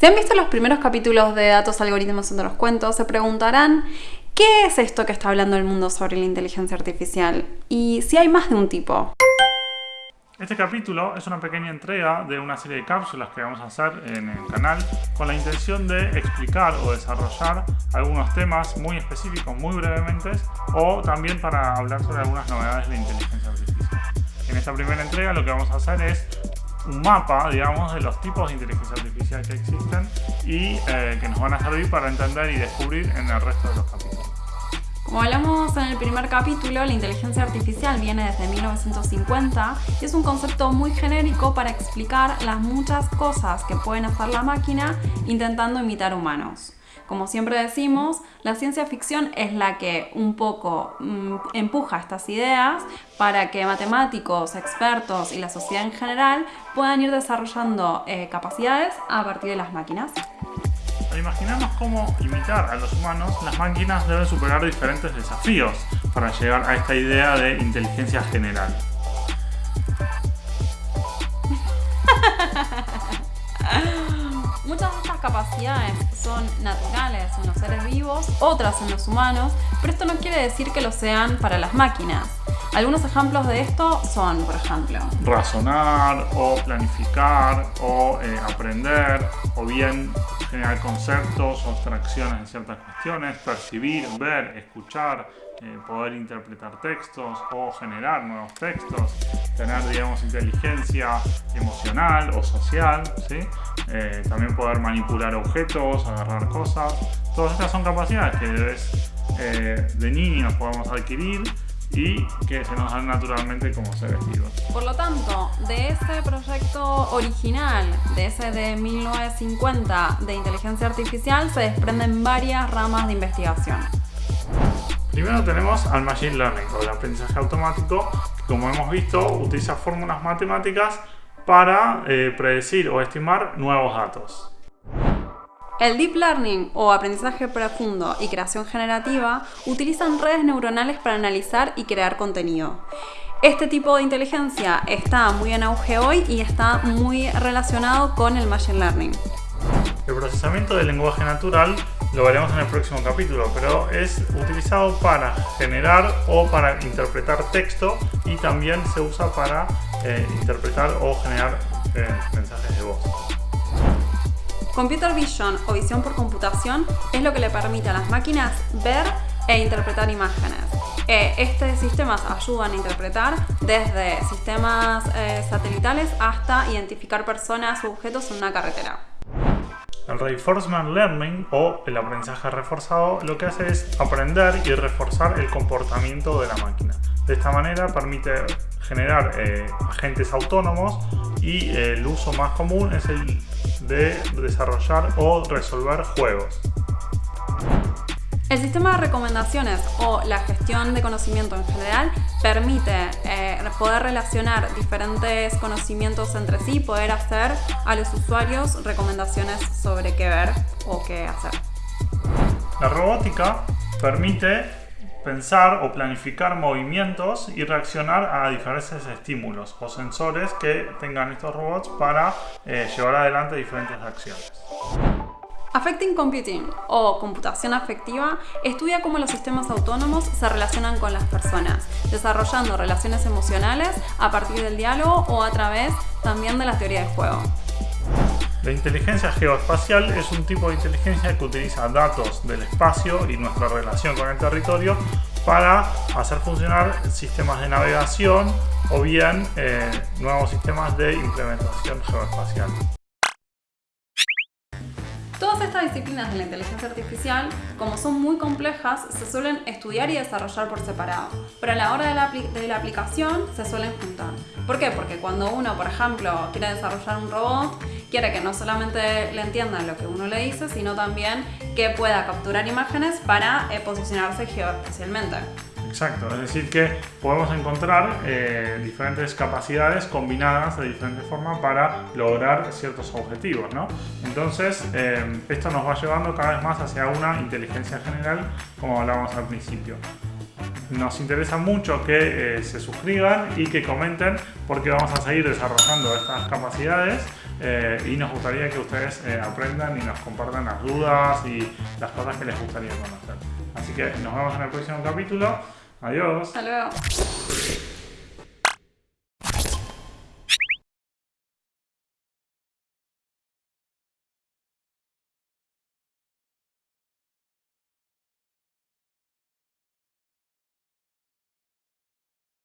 Si han visto los primeros capítulos de Datos, Algoritmos entre los cuentos, se preguntarán ¿qué es esto que está hablando el mundo sobre la inteligencia artificial? Y si hay más de un tipo. Este capítulo es una pequeña entrega de una serie de cápsulas que vamos a hacer en el canal con la intención de explicar o desarrollar algunos temas muy específicos, muy brevemente, o también para hablar sobre algunas novedades de inteligencia artificial. En esta primera entrega lo que vamos a hacer es un mapa, digamos, de los tipos de inteligencia artificial que existen y eh, que nos van a servir para entender y descubrir en el resto de los capítulos. Como hablamos en el primer capítulo, la inteligencia artificial viene desde 1950 y es un concepto muy genérico para explicar las muchas cosas que pueden hacer la máquina intentando imitar humanos. Como siempre decimos, la ciencia ficción es la que un poco mm, empuja estas ideas para que matemáticos, expertos y la sociedad en general puedan ir desarrollando eh, capacidades a partir de las máquinas. Al imaginarnos cómo imitar a los humanos, las máquinas deben superar diferentes desafíos para llegar a esta idea de inteligencia general. Capacidades son naturales en los seres vivos, otras en los humanos, pero esto no quiere decir que lo sean para las máquinas. Algunos ejemplos de esto son, por ejemplo, razonar o planificar o eh, aprender o bien generar conceptos abstracciones de ciertas cuestiones, percibir, ver, escuchar, eh, poder interpretar textos o generar nuevos textos, tener, digamos, inteligencia emocional o social, ¿sí? Eh, también poder manipular objetos, agarrar cosas. Todas estas son capacidades que de niños podemos adquirir y que se nos dan naturalmente como seres vivos. Por lo tanto, de ese proyecto original, de ese de 1950 de inteligencia artificial, se desprenden varias ramas de investigación. Primero tenemos al Machine Learning, o el aprendizaje automático, que como hemos visto utiliza fórmulas matemáticas para eh, predecir o estimar nuevos datos. El Deep Learning o aprendizaje profundo y creación generativa utilizan redes neuronales para analizar y crear contenido. Este tipo de inteligencia está muy en auge hoy y está muy relacionado con el Machine Learning. El procesamiento del lenguaje natural lo veremos en el próximo capítulo, pero es utilizado para generar o para interpretar texto y también se usa para eh, interpretar o generar eh, mensajes de voz. Computer Vision o visión por computación es lo que le permite a las máquinas ver e interpretar imágenes. Eh, estos sistemas ayudan a interpretar desde sistemas eh, satelitales hasta identificar personas u objetos en una carretera. El Reinforcement Learning o el aprendizaje reforzado lo que hace es aprender y reforzar el comportamiento de la máquina. De esta manera permite generar eh, agentes autónomos y el uso más común es el de desarrollar o resolver juegos. El sistema de recomendaciones o la gestión de conocimiento en general permite eh, poder relacionar diferentes conocimientos entre sí y poder hacer a los usuarios recomendaciones sobre qué ver o qué hacer. La robótica permite pensar o planificar movimientos y reaccionar a diferentes estímulos o sensores que tengan estos robots para eh, llevar adelante diferentes acciones. Affecting Computing o computación afectiva estudia cómo los sistemas autónomos se relacionan con las personas, desarrollando relaciones emocionales a partir del diálogo o a través también de la teoría del juego. La inteligencia geoespacial es un tipo de inteligencia que utiliza datos del espacio y nuestra relación con el territorio para hacer funcionar sistemas de navegación o bien eh, nuevos sistemas de implementación geoespacial. Todas estas disciplinas de la inteligencia artificial, como son muy complejas, se suelen estudiar y desarrollar por separado, pero a la hora de la, aplicación se suelen juntar. ¿Por qué? Porque cuando uno, por ejemplo, quiere desarrollar un robot, quiere que no solamente le entienda lo que uno le dice, sino también que pueda capturar imágenes para eh, posicionarse geoespacialmente. Exacto, es decir que podemos encontrar eh, diferentes capacidades combinadas de diferentes formas para lograr ciertos objetivos, ¿no? Entonces, eh, esto nos va llevando cada vez más hacia una inteligencia general, como hablábamos al principio. Nos interesa mucho que eh, se suscriban y que comenten porque vamos a seguir desarrollando estas capacidades y nos gustaría que ustedes aprendan y nos compartan las dudas y las cosas que les gustaría conocer. Así que nos vemos en el próximo capítulo. Adiós. Hasta luego.